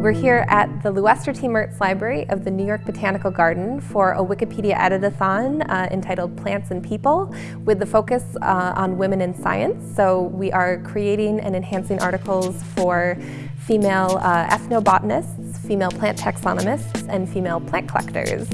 We're here at the LuEsther T. Mertz Library of the New York Botanical Garden for a Wikipedia editathon uh, entitled Plants and People with the focus uh, on women in science. So we are creating and enhancing articles for female uh, ethnobotanists, female plant taxonomists, and female plant collectors.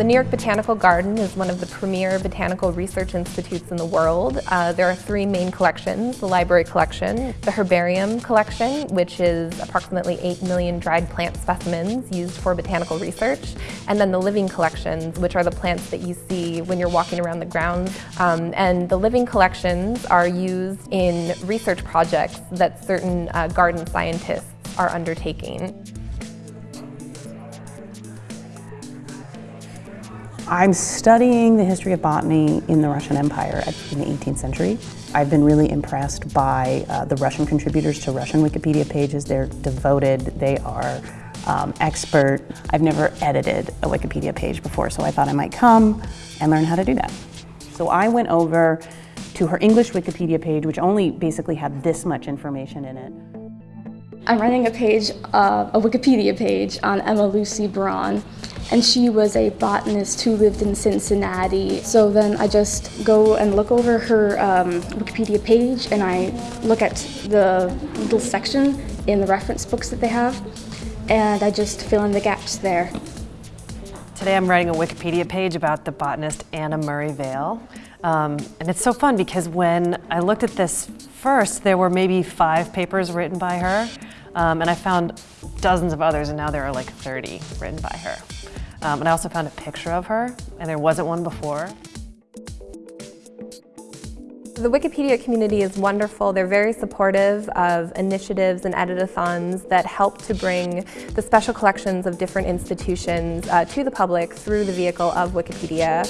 The New York Botanical Garden is one of the premier botanical research institutes in the world. Uh, there are three main collections, the library collection, the herbarium collection, which is approximately 8 million dried plant specimens used for botanical research, and then the living collections, which are the plants that you see when you're walking around the grounds. Um, and the living collections are used in research projects that certain uh, garden scientists are undertaking. I'm studying the history of botany in the Russian Empire in the 18th century. I've been really impressed by uh, the Russian contributors to Russian Wikipedia pages. They're devoted, they are um, expert. I've never edited a Wikipedia page before, so I thought I might come and learn how to do that. So I went over to her English Wikipedia page, which only basically had this much information in it. I'm writing a page, uh, a Wikipedia page on Emma Lucy Braun and she was a botanist who lived in Cincinnati. So then I just go and look over her um, Wikipedia page and I look at the little section in the reference books that they have and I just fill in the gaps there. Today I'm writing a Wikipedia page about the botanist Anna Murray Vail. Um, and it's so fun because when I looked at this first, there were maybe five papers written by her. Um, and I found dozens of others, and now there are like 30 written by her. Um, and I also found a picture of her, and there wasn't one before. The Wikipedia community is wonderful. They're very supportive of initiatives and editathons that help to bring the special collections of different institutions uh, to the public through the vehicle of Wikipedia.